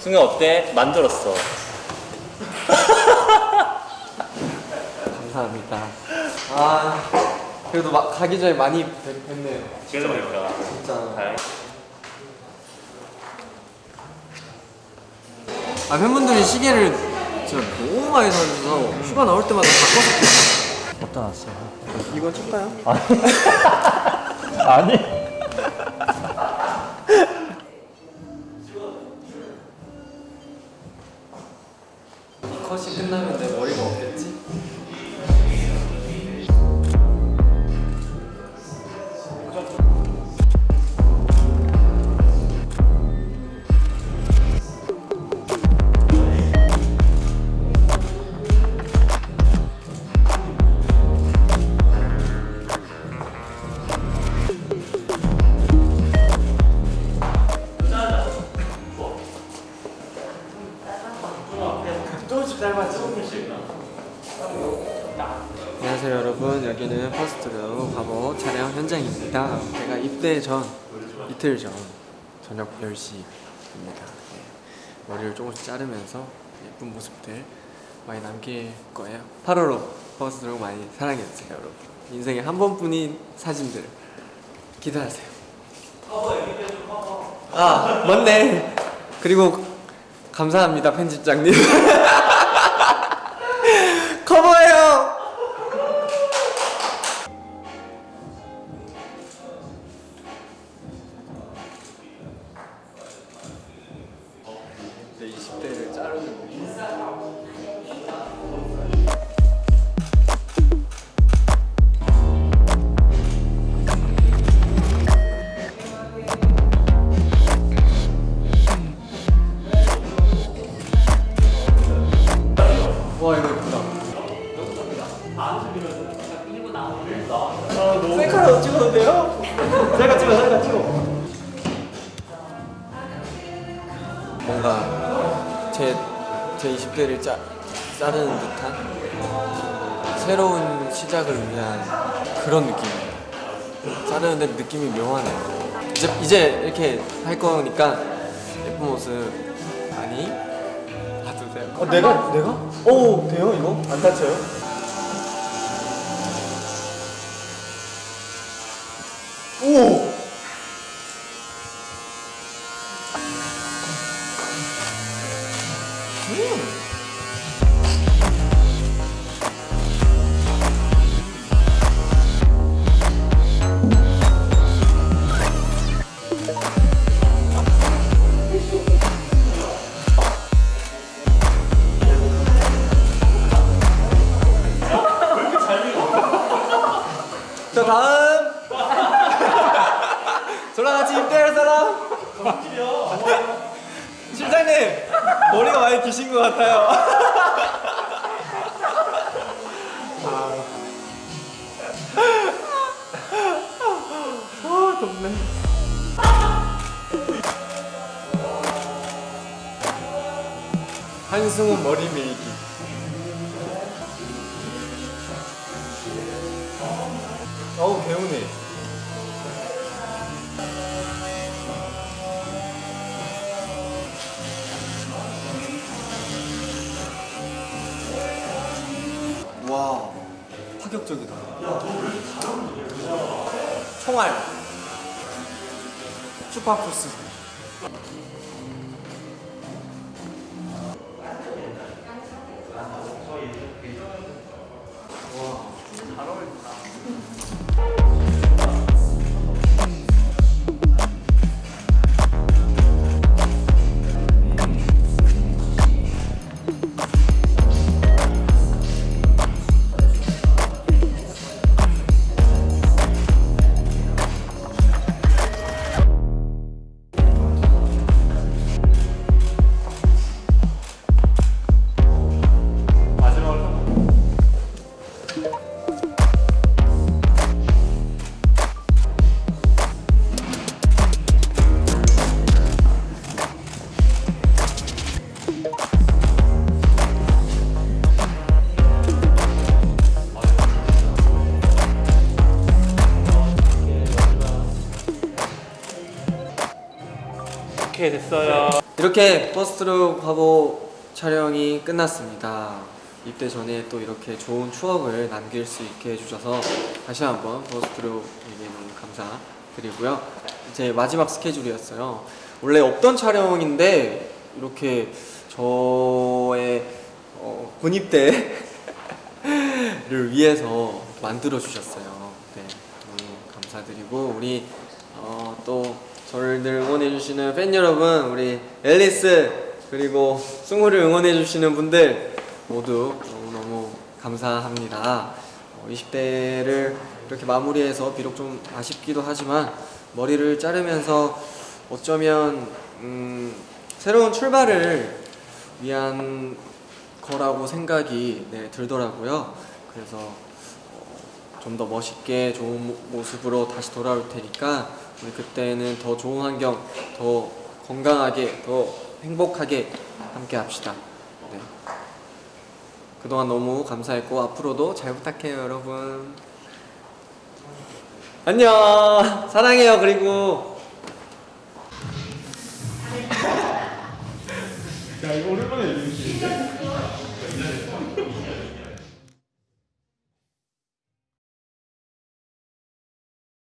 승현 어때? 만들었어. 감사합니다. 아 그래도 막 가기 전에 많이 뵙- 뵙네요. 그러니까. 진짜. 다행. 아 팬분들이 시계를 진짜 너무 많이 사주셔서 휴가 나올 때마다 바꿔서 어디다 놨어요? 이거 줄까요? 아니. 끝나면 내 머리가 없겠지? 안녕하세요 여러분. 여기는 퍼스트룩 화보 촬영 현장입니다. 제가 입대 전 이틀 전 저녁 10시입니다. 머리를 조금씩 자르면서 예쁜 모습들 많이 남길 거예요. 8월호 퍼스트룩 많이 사랑해주세요 여러분. 인생에 한 번뿐인 사진들 기대하세요. 아 맞네. 그리고 감사합니다 편집장님 내 20대를 자르는 거. 와 이거. 셀카로 돼요? 셀카 찍어, 셀카 찍어. 제 20대를 짜, 자르는 듯한 새로운 시작을 위한 그런 느낌이에요. 자르는데 느낌이 묘하네요. 이제, 이제 이렇게 할 거니까 예쁜 모습 많이 봐주세요. 어, 내가 내가? 오 돼요 이거? 안 다쳐요? 오! 자 다음. 저랑 같이 입대할 사람. 실장님 머리가 많이 기신 것 같아요. 아 덥네. 한승우 머리 밀기. 어우 개운해 파격적이다. 총알. 슈퍼푸스 오케이 됐어요. 이렇게 퍼스트룩 화보 촬영이 끝났습니다. 입대 전에 또 이렇게 좋은 추억을 남길 수 있게 해주셔서 다시 한번 퍼스트룩에게 너무 감사드리고요. 이제 마지막 스케줄이었어요. 원래 없던 촬영인데 이렇게 저의 어, 군입대를 위해서 만들어 주셨어요. 네, 너무 감사드리고 우리 어, 또 저를 늘 응원해 주시는 팬 여러분, 우리 앨리스 그리고 승우를 응원해 주시는 분들 모두 너무 너무 감사합니다. 어, 20대를 이렇게 마무리해서 비록 좀 아쉽기도 하지만 머리를 자르면서 어쩌면 음, 새로운 출발을 위한 거라고 생각이 네, 들더라고요. 그래서 좀 더 멋있게 좋은 모- 모습으로 다시 돌아올 테니까 우리 그때는 더 좋은 환경, 더 건강하게, 더 행복하게 함께 합시다. 네. 그동안 너무 감사했고 앞으로도 잘 부탁해요, 여러분. 안녕. 사랑해요. 그리고 야 이거 어렵